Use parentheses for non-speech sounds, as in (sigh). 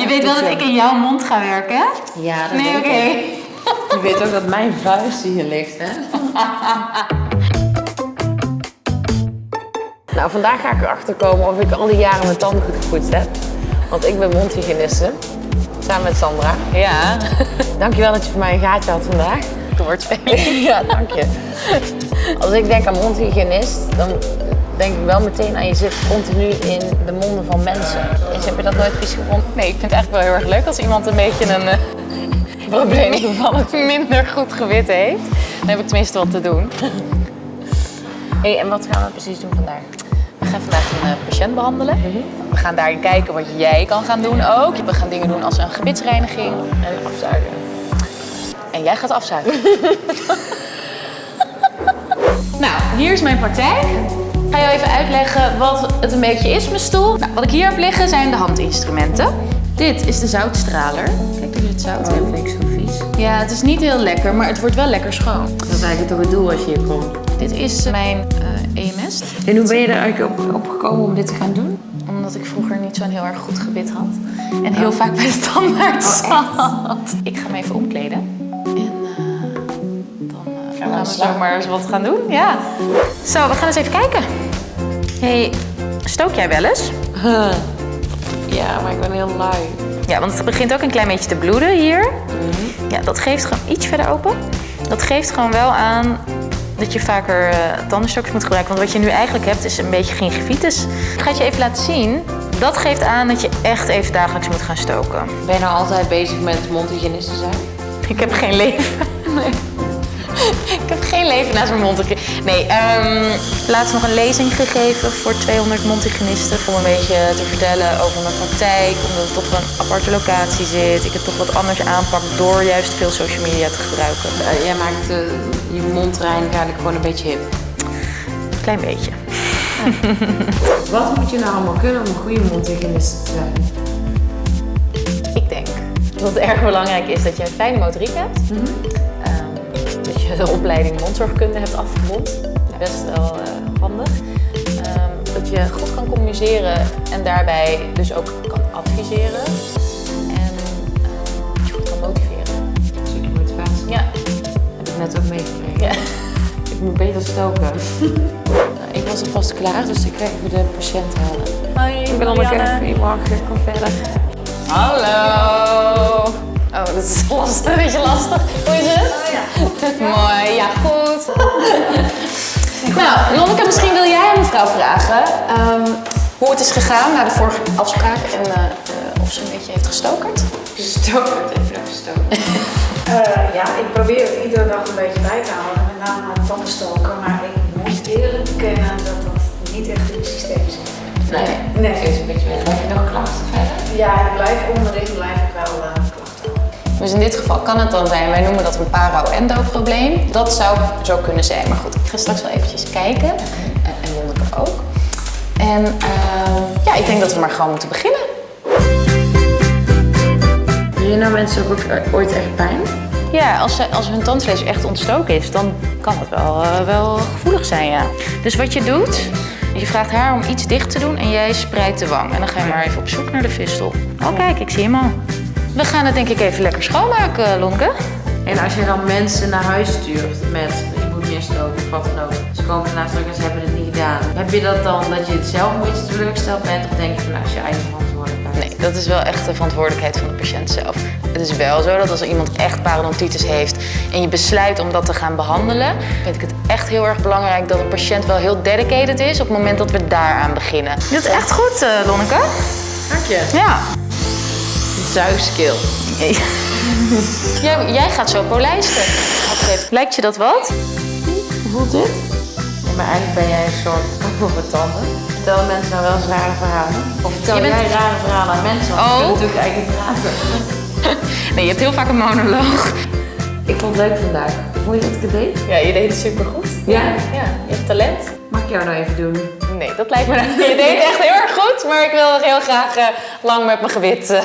Je weet wel dat ik in jouw mond ga werken, hè? Ja, dat Nee, oké. (laughs) Je weet ook dat mijn vuist hier ligt, hè? (laughs) nou, vandaag ga ik erachter komen of ik al die jaren mijn tanden goed gepoetst heb. Want ik ben mondhygiëniste. Samen met Sandra. Ja, (laughs) Dankjewel dat je voor mij een gaatje had vandaag. woordspeling. Ja, dank je. Als ik denk aan mondhygiënist, dan denk ik wel meteen aan je zit continu in de monden van mensen. Dus heb je dat nooit vies gevonden? Nee, ik vind het eigenlijk wel heel erg leuk als iemand een beetje een eh, (laughs) probleem of minder goed gewit heeft. Dan heb ik tenminste wat te doen. Hé, en wat gaan we precies doen vandaag? We gaan vandaag een eh, patiënt behandelen. We gaan daarin kijken wat jij kan gaan doen ook. We gaan dingen doen als een gebitsreiniging. En afzuigen. En jij gaat afzuigen. (laughs) nou, hier is mijn praktijk. Ik ga jou even uitleggen wat het een beetje is, mijn stoel. Nou, wat ik hier heb liggen zijn de handinstrumenten. Dit is de zoutstraler. Kijk, hier het zout Dat in. vind ik zo vies. Ja, het is niet heel lekker, maar het wordt wel lekker schoon. Dat is eigenlijk toch het doel als je hier komt. Dit is mijn eh EMS. En hoe ben je er eigenlijk op, op gekomen om dit te gaan doen? Omdat ik vroeger niet zo'n heel erg goed gebit had. En heel vaak bij de tandarts zat. Ik ga me even omkleden. En eh, dan eh, gaan we aan de slag. zo maar eens wat gaan doen. Ja. Zo, we gaan eens even kijken. Hey, stook jij wel eens? Ja, maar ik ben heel lui. Ja, want het begint ook een klein beetje te bloeden hier. Ja, dat geeft gewoon iets verder open. Dat geeft gewoon wel aan dat je vaker eh tandenstokjes moet gebruiken. Want wat je nu eigenlijk hebt is een beetje gingivitis. Ik ga het je even laten zien. Dat geeft aan dat je echt even dagelijks moet gaan stoken. Ben je nou altijd bezig met mondhygiënist te zijn? Ik heb geen leven. Nee. (laughs) Ik heb geen leven naast mijn mond. Nee, ehm laatst nog een lezing gegeven voor 200 mondhygiënisten. Om een beetje te vertellen over mijn praktijk. Omdat het toch wel een aparte locatie zit. Ik het toch wat anders aanpak door juist veel social media te gebruiken. Eh, jij maakt eh, je mondreinig eigenlijk gewoon een beetje hip. Klein beetje. (laughs) Wat moet je nou allemaal kunnen om een goede mondhygiënist te zijn? Ik denk dat het erg belangrijk is dat je een fijne motoriek hebt. Dat je de opleiding mondzorgkunde hebt afgerond. Best wel eh, handig. Ehm, dat je goed kan communiceren en daarbij dus ook kan adviseren. En ehm, dat je goed kan motiveren. Stukje motivatie. Ja. Heb ik net ook meegekregen. ja. (laughs) Ik moet beter stoken. (laughs) Ik was alvast klaar, dus ik ga even de patiënt halen. Hoi, Ik ben Anneke. Goedemorgen, kom verder. Hallo. Oh, dat is (laughs) lastig, een beetje lastig. Hoe is het? Oh ja. Vragen ehm, hoe het is gegaan na de vorige afspraak en eh, eh, of ze een beetje heeft gestokerd. Gestoken, even. (laughs) Eh, ja, ik probeer het iedere dag een beetje bij te houden, met name aan tandenstoken. Maar ik moet eerlijk bekennen dat dat niet echt in het systeem zit. Nee. Nee. Het is een beetje. Heb je nog klachten verder? Ja, ik blijf onderin blijf ik wel klachten houden. Dus in dit geval kan het dan zijn, wij noemen dat een paro-endo-probleem. Dat zou zo kunnen zijn, maar goed, ik ga straks wel eventjes kijken. Ook. En ehm, ja, ik denk dat we maar gewoon moeten beginnen. Heb je nou mensen ook eh, ooit echt pijn? Ja, als, ze, als hun tandvlees echt ontstoken is, dan kan het wel, eh, wel gevoelig zijn, ja. Dus wat je doet, je vraagt haar om iets dicht te doen en jij spreidt de wang. En dan ga je maar even op zoek naar de vistel. Oh kijk, ik zie hem al. We gaan het denk ik even lekker schoonmaken, Lonke. En als je dan mensen naar huis stuurt met je moet meer stoken of wat dan ook. Ze komen daarna terug en ze hebben. Heb je dat dan dat je het zelf een beetje teleurgesteld bent of denk je van nou, is je eigen verantwoordelijkheid? Nee, dat is wel echt de verantwoordelijkheid van de patiënt zelf. Het is wel zo dat als iemand echt parodontitis heeft en je besluit om dat te gaan behandelen, vind ik het echt heel erg belangrijk dat de patiënt wel heel dedicated is op het moment dat we daaraan beginnen. Dit is echt goed, eh, Lonneke. Dank je. Ja. Zuigskill. (laughs) Jij, jij gaat zo polijsten. Lijkt je dat wat? Hoe voelt dit? Maar eigenlijk ben jij een soort overtanden. Vertel mensen nou wel eens rare verhalen? Of vertel Je bent- jij rare verhalen aan mensen? Want Oh. je kunt natuurlijk eigenlijk praten. (laughs) Nee, je hebt heel vaak een monoloog. Ik vond het leuk vandaag. Vond je dat ik het deed? Ja, je deed het supergoed. Ja. Ja, je hebt talent. Mag ik jou nou even doen? Nee, dat lijkt me... (laughs) Je deed het echt heel erg goed, maar ik wil heel graag eh, lang met mijn gewit. eh,